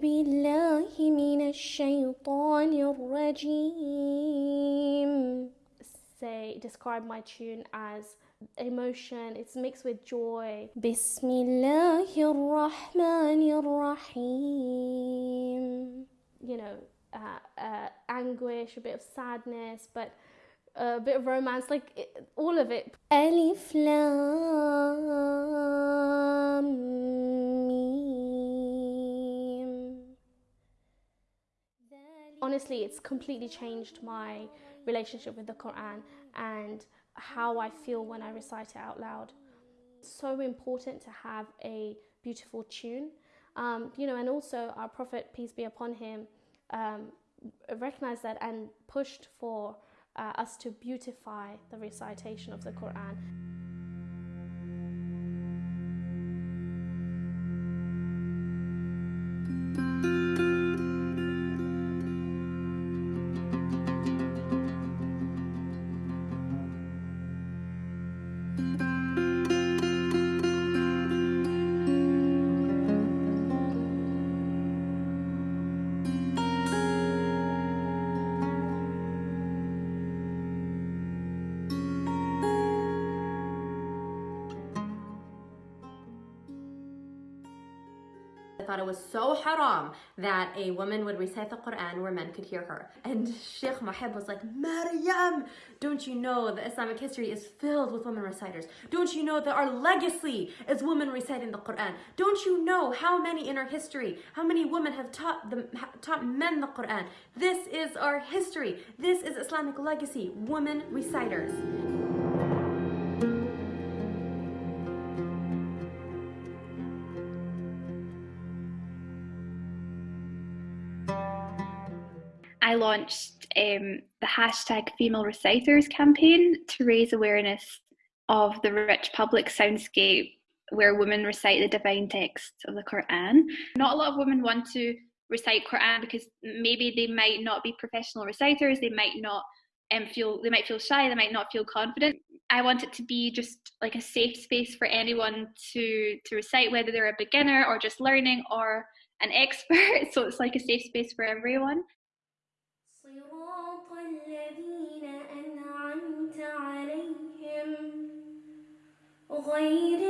بالله من الشيطان الرجيم say describe my tune as emotion it's mixed with joy بسم الله الرحمن الرحيم you know uh, uh, anguish a bit of sadness but a bit of romance like it, all of it ألف لام Honestly it's completely changed my relationship with the Quran and how I feel when I recite it out loud. so important to have a beautiful tune, um, you know, and also our Prophet, peace be upon him, um, recognized that and pushed for uh, us to beautify the recitation of the Quran. I thought it was so haram that a woman would recite the Quran where men could hear her. And Sheikh Mohib was like, Maryam, don't you know that Islamic history is filled with women reciters? Don't you know that our legacy is women reciting the Quran? Don't you know how many in our history, how many women have taught, them, taught men the Quran? This is our history. This is Islamic legacy, women reciters. I launched um, the hashtag Female Reciters campaign to raise awareness of the rich public soundscape where women recite the divine texts of the Quran. Not a lot of women want to recite Quran because maybe they might not be professional reciters, they might not um, feel they might feel shy, they might not feel confident. I want it to be just like a safe space for anyone to to recite, whether they're a beginner or just learning or an expert. So it's like a safe space for everyone. عليهم غير المغضوب عليهم